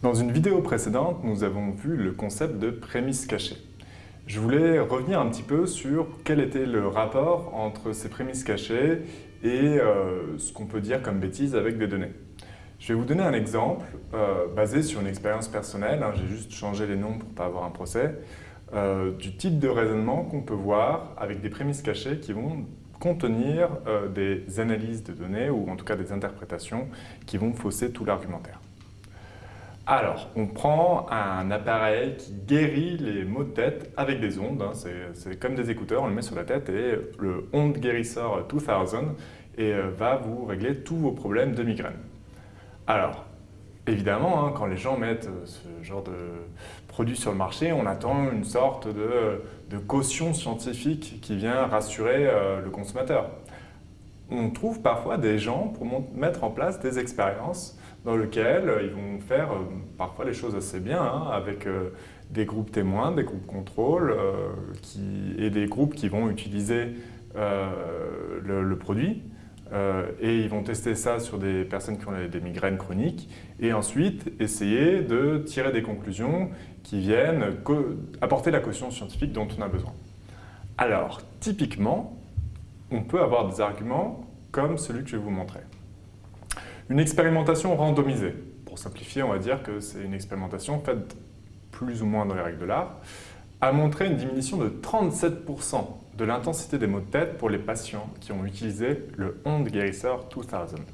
Dans une vidéo précédente, nous avons vu le concept de prémisse cachée. Je voulais revenir un petit peu sur quel était le rapport entre ces prémices cachées et euh, ce qu'on peut dire comme bêtise avec des données. Je vais vous donner un exemple euh, basé sur une expérience personnelle, hein, j'ai juste changé les noms pour ne pas avoir un procès, euh, du type de raisonnement qu'on peut voir avec des prémices cachées qui vont contenir des analyses de données ou en tout cas des interprétations qui vont fausser tout l'argumentaire. Alors, on prend un appareil qui guérit les maux de tête avec des ondes. Hein. c'est comme des écouteurs, on le met sur la tête et le Onde Guérisseur 2000 et, euh, va vous régler tous vos problèmes de migraine. Alors, évidemment, hein, quand les gens mettent euh, ce genre de produit sur le marché, on attend une sorte de, caution scientifique qui vient rassurer euh, le consommateur. On trouve parfois des gens pour mettre en place des expériences dans lequel euh, ils vont faire euh, parfois les choses assez bien, hein, avec euh, des groupes témoins, des groupes contrôle et des groupes qui vont utiliser le, produit. et ils vont tester ça sur des personnes qui ont des migraines chroniques et ensuite essayer de tirer des conclusions qui viennent apporter la caution scientifique dont on a besoin. Alors, typiquement, on peut avoir des arguments comme celui que je vais vous montrer. Une expérimentation randomisée. Pour simplifier, on va dire que c'est une expérimentation faite plus ou moins dans les règles de l'art, a montré une diminution de 37% de l'intensité des maux de tête pour les patients qui ont utilisé le Onde Guérisseur 2000.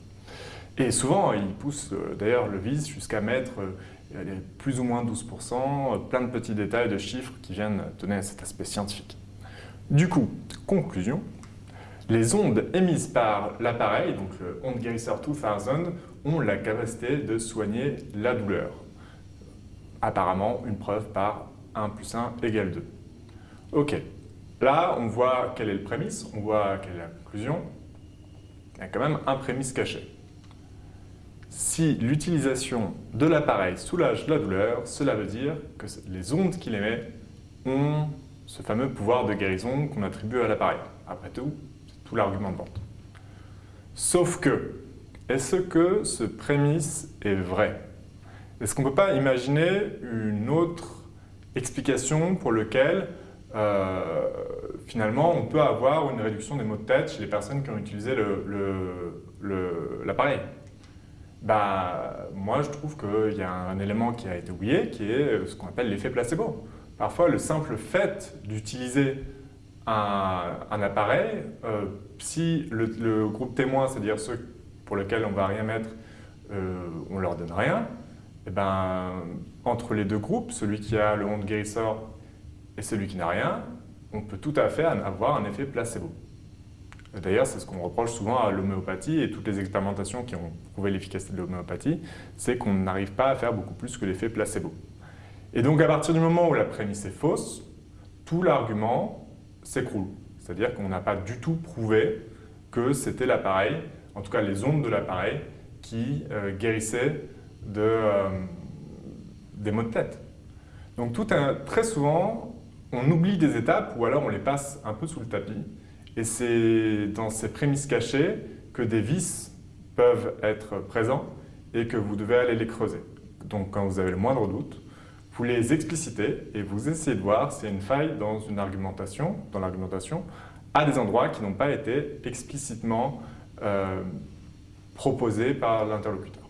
Et souvent, ils poussent euh, d'ailleurs le vis jusqu'à mettre euh, plus ou moins 12%, plein de petits détails de chiffres qui viennent donner cet aspect scientifique. Du coup, conclusion, les ondes émises par l'appareil, donc le Onde Guérisseur 2000, ont la capacité de soigner la douleur. Apparemment, une preuve par 1 plus 1 égale 2. Ok, là on voit quelle est le prémisse, on voit quelle est la conclusion. Il y a quand même un prémisse caché. Si l'utilisation de l'appareil soulage la douleur, cela veut dire que les ondes qu'il émet ont ce fameux pouvoir de guérison qu'on attribue à l'appareil. Après tout, tout l'argument de vente. Sauf que, est-ce que ce prémisse est vrai? Est-ce qu'on ne peut pas imaginer une autre explication pour laquelle euh, finalement on peut avoir une réduction des maux de tête chez les personnes qui ont utilisé l'appareil? Bah, Moi je trouve qu'il y a un élément qui a été oublié qui est ce qu'on appelle l'effet placebo. Parfois le simple fait d'utiliser un, appareil, euh, si le, groupe témoin, c'est-à-dire ceux pour lesquels on ne va rien mettre, euh, on leur donne rien, et eh ben, entre les deux groupes, celui qui a le honte guérisseur et celui qui n'a rien, on peut tout à fait avoir un effet placebo. D'ailleurs, c'est ce qu'on reproche souvent à l'homéopathie et toutes les expérimentations qui ont prouvé l'efficacité de l'homéopathie, c'est qu'on n'arrive pas à faire beaucoup plus que l'effet placebo. Et donc, à partir du moment où la prémisse est fausse, tout l'argument s'écroule. C'est-à-dire qu'on n'a pas du tout prouvé que c'était l'appareil, en tout cas les ondes de l'appareil, qui euh, guérissaient de, euh, des maux de tête. Donc tout très souvent, on oublie des étapes ou alors on les passe un peu sous le tapis. Et c'est dans ces prémices cachées que des vices peuvent être présents et que vous devez aller les creuser. Donc quand vous avez le moindre doute, vous les explicitez et vous essayez de voir s'il y a une faille dans une argumentation, dans l'argumentation, à des endroits qui n'ont pas été explicitement euh, proposés par l'interlocuteur.